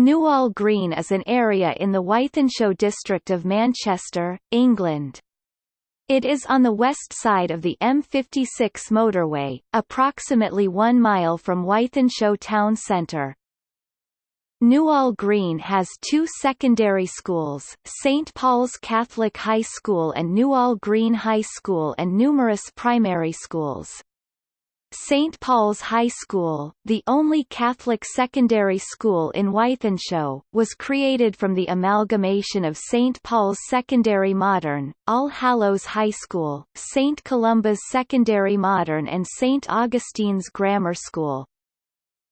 Newall Green is an area in the Wythenshawe district of Manchester, England. It is on the west side of the M56 motorway, approximately one mile from Wythenshawe town centre. Newall Green has two secondary schools, St Paul's Catholic High School and Newall Green High School and numerous primary schools. St. Paul's High School, the only Catholic secondary school in Wythenshawe, was created from the amalgamation of St. Paul's Secondary Modern, All Hallows High School, St. Columba's Secondary Modern and St. Augustine's Grammar School.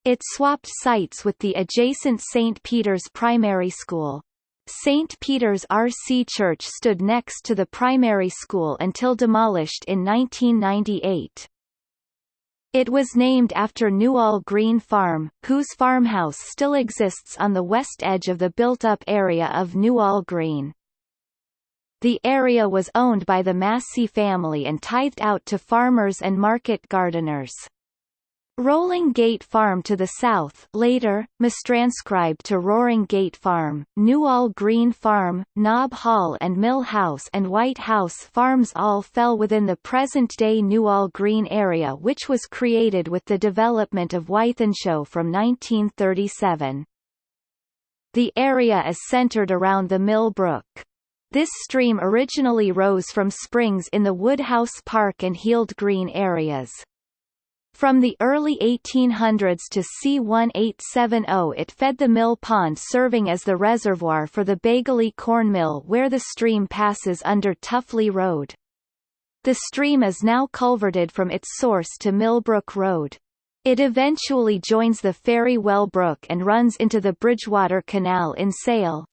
It swapped sites with the adjacent St. Peter's Primary School. St. Peter's RC Church stood next to the primary school until demolished in 1998. It was named after Newall Green Farm, whose farmhouse still exists on the west edge of the built-up area of Newall Green. The area was owned by the Massey family and tithed out to farmers and market gardeners. Rolling Gate Farm to the south later, mistranscribed to Roaring Gate Farm, Newall Green Farm, Knob Hall and Mill House and White House farms all fell within the present-day Newall Green area which was created with the development of Wythenshawe from 1937. The area is centred around the Mill Brook. This stream originally rose from springs in the Woodhouse Park and Heald Green areas. From the early 1800s to C1870 it fed the mill pond serving as the reservoir for the Baguley corn mill where the stream passes under Tuffley Road. The stream is now culverted from its source to Millbrook Road. It eventually joins the Fairywell Brook and runs into the Bridgewater Canal in Sale.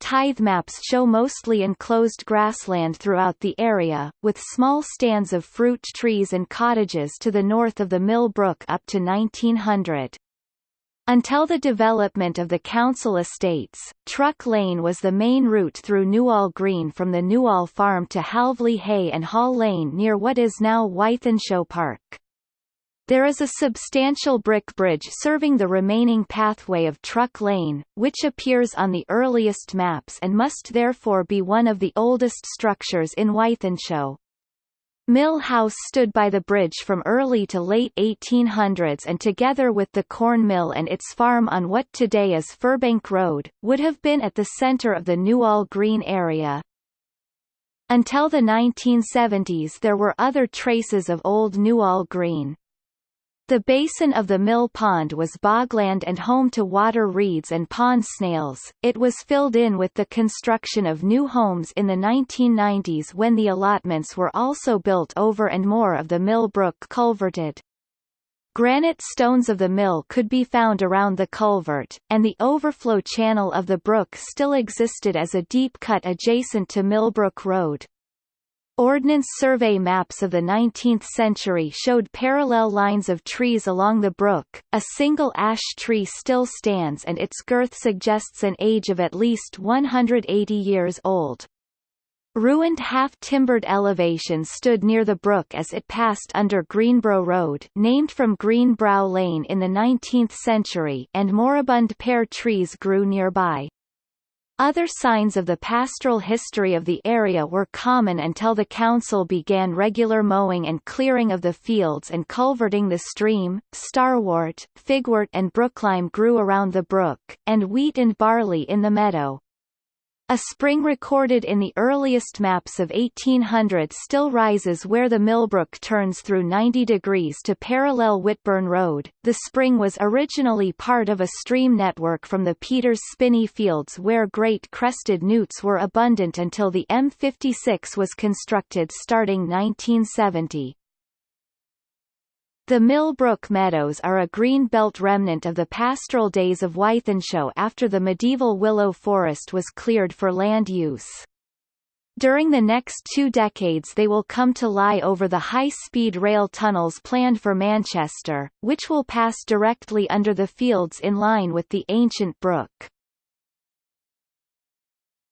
Tithe maps show mostly enclosed grassland throughout the area, with small stands of fruit trees and cottages to the north of the Mill Brook up to 1900. Until the development of the council estates, Truck Lane was the main route through Newall Green from the Newall Farm to Halvely Hay and Hall Lane near what is now Wythenshawe Park. There is a substantial brick bridge serving the remaining pathway of Truck Lane, which appears on the earliest maps and must therefore be one of the oldest structures in Wythenshawe. Mill House stood by the bridge from early to late 1800s and together with the corn mill and its farm on what today is Firbank Road, would have been at the centre of the Newall Green area. Until the 1970s there were other traces of old Newall Green. The basin of the mill pond was bogland and home to water reeds and pond snails. It was filled in with the construction of new homes in the 1990s when the allotments were also built over and more of the mill brook culverted. Granite stones of the mill could be found around the culvert, and the overflow channel of the brook still existed as a deep cut adjacent to Millbrook Road. Ordnance Survey maps of the 19th century showed parallel lines of trees along the brook. A single ash tree still stands and its girth suggests an age of at least 180 years old. Ruined half-timbered elevations stood near the brook as it passed under Greenbrow Road named from Greenbrow Lane in the 19th century and moribund pear trees grew nearby. Other signs of the pastoral history of the area were common until the council began regular mowing and clearing of the fields and culverting the stream. Starwort, figwort and brooklime grew around the brook, and wheat and barley in the meadow. A spring recorded in the earliest maps of 1800 still rises where the Millbrook turns through 90 degrees to parallel Whitburn Road. The spring was originally part of a stream network from the Peters Spinney Fields where great crested newts were abundant until the M56 was constructed starting 1970. The Millbrook Meadows are a green belt remnant of the pastoral days of Wythenshawe after the medieval willow forest was cleared for land use. During the next two decades they will come to lie over the high-speed rail tunnels planned for Manchester, which will pass directly under the fields in line with the ancient brook.